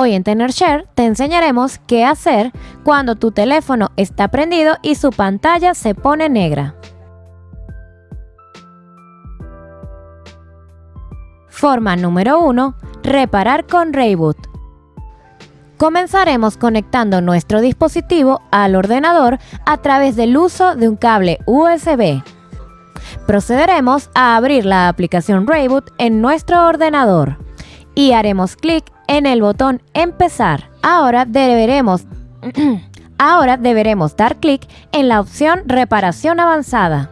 Hoy en TenerShare te enseñaremos qué hacer cuando tu teléfono está prendido y su pantalla se pone negra. Forma número 1. Reparar con Rayboot. Comenzaremos conectando nuestro dispositivo al ordenador a través del uso de un cable USB. Procederemos a abrir la aplicación Rayboot en nuestro ordenador y haremos clic en el botón Empezar. Ahora deberemos, ahora deberemos dar clic en la opción Reparación avanzada.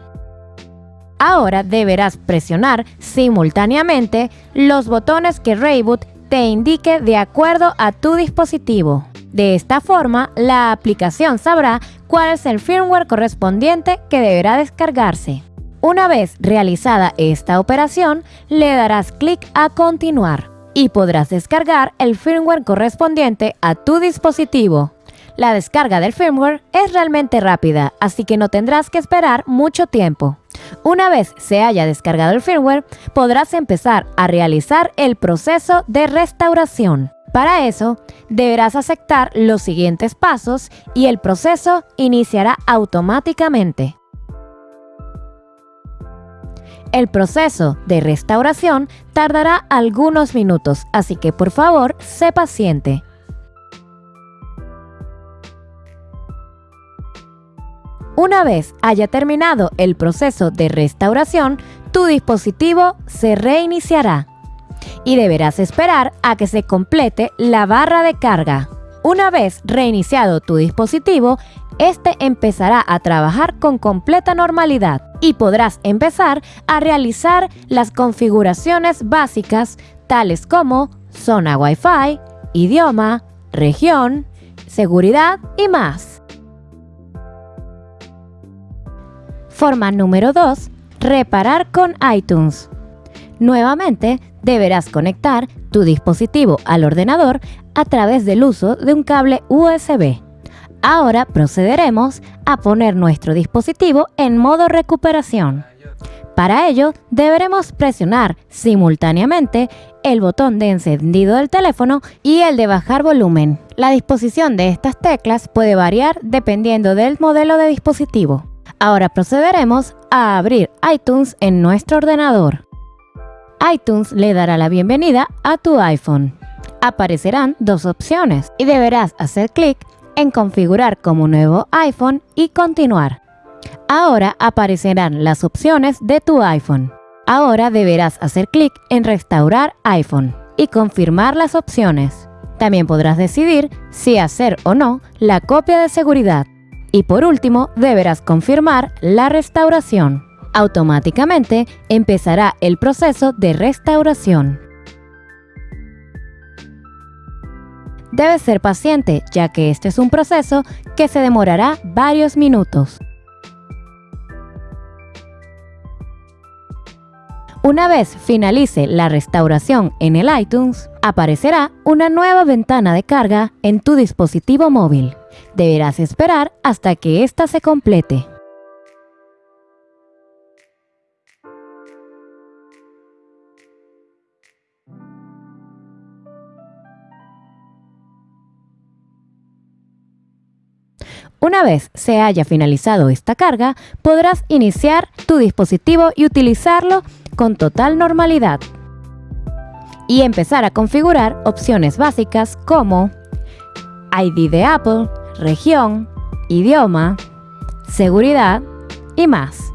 Ahora deberás presionar simultáneamente los botones que Rayboot te indique de acuerdo a tu dispositivo. De esta forma, la aplicación sabrá cuál es el firmware correspondiente que deberá descargarse. Una vez realizada esta operación, le darás clic a continuar y podrás descargar el firmware correspondiente a tu dispositivo. La descarga del firmware es realmente rápida, así que no tendrás que esperar mucho tiempo. Una vez se haya descargado el firmware, podrás empezar a realizar el proceso de restauración. Para eso, deberás aceptar los siguientes pasos y el proceso iniciará automáticamente. El proceso de restauración tardará algunos minutos, así que por favor, sé paciente. Una vez haya terminado el proceso de restauración, tu dispositivo se reiniciará y deberás esperar a que se complete la barra de carga. Una vez reiniciado tu dispositivo, este empezará a trabajar con completa normalidad y podrás empezar a realizar las configuraciones básicas tales como zona Wi-Fi, idioma, región, seguridad y más. Forma número 2. Reparar con iTunes. Nuevamente, deberás conectar tu dispositivo al ordenador a través del uso de un cable USB. Ahora procederemos a poner nuestro dispositivo en modo recuperación. Para ello, deberemos presionar simultáneamente el botón de encendido del teléfono y el de bajar volumen. La disposición de estas teclas puede variar dependiendo del modelo de dispositivo. Ahora procederemos a abrir iTunes en nuestro ordenador. iTunes le dará la bienvenida a tu iPhone. Aparecerán dos opciones y deberás hacer clic en configurar como nuevo iPhone y continuar. Ahora aparecerán las opciones de tu iPhone. Ahora deberás hacer clic en restaurar iPhone y confirmar las opciones. También podrás decidir si hacer o no la copia de seguridad. Y por último, deberás confirmar la restauración. Automáticamente empezará el proceso de restauración. Debes ser paciente, ya que este es un proceso que se demorará varios minutos. Una vez finalice la restauración en el iTunes, aparecerá una nueva ventana de carga en tu dispositivo móvil. Deberás esperar hasta que ésta se complete. Una vez se haya finalizado esta carga, podrás iniciar tu dispositivo y utilizarlo con total normalidad. Y empezar a configurar opciones básicas como ID de Apple, región, idioma, seguridad y más.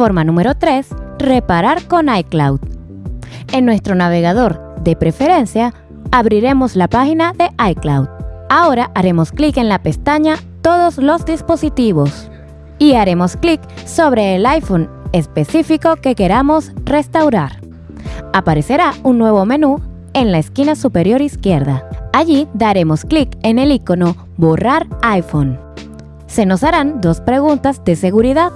Forma número 3. Reparar con iCloud. En nuestro navegador de preferencia, abriremos la página de iCloud. Ahora haremos clic en la pestaña Todos los dispositivos y haremos clic sobre el iPhone específico que queramos restaurar. Aparecerá un nuevo menú en la esquina superior izquierda. Allí daremos clic en el icono Borrar iPhone. Se nos harán dos preguntas de seguridad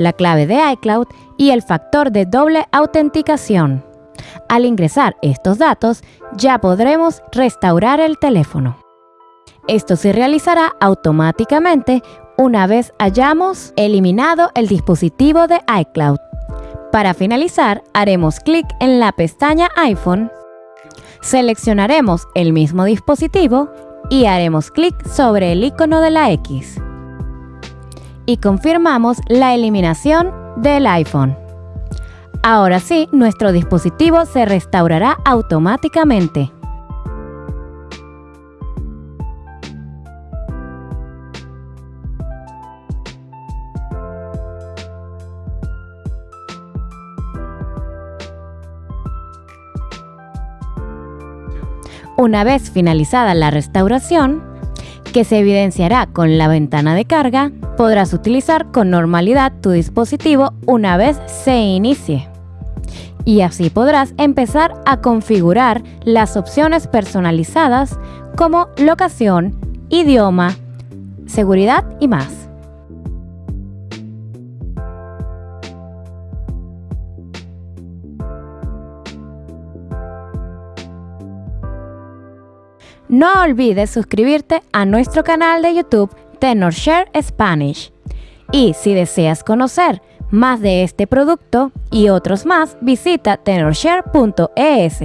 la clave de iCloud y el factor de doble autenticación. Al ingresar estos datos, ya podremos restaurar el teléfono. Esto se realizará automáticamente una vez hayamos eliminado el dispositivo de iCloud. Para finalizar, haremos clic en la pestaña iPhone, seleccionaremos el mismo dispositivo y haremos clic sobre el icono de la X. Y confirmamos la eliminación del iPhone. Ahora sí, nuestro dispositivo se restaurará automáticamente. Una vez finalizada la restauración, que se evidenciará con la ventana de carga, podrás utilizar con normalidad tu dispositivo una vez se inicie. Y así podrás empezar a configurar las opciones personalizadas como locación, idioma, seguridad y más. No olvides suscribirte a nuestro canal de YouTube TenorShare Spanish. Y si deseas conocer más de este producto y otros más, visita tenorshare.es.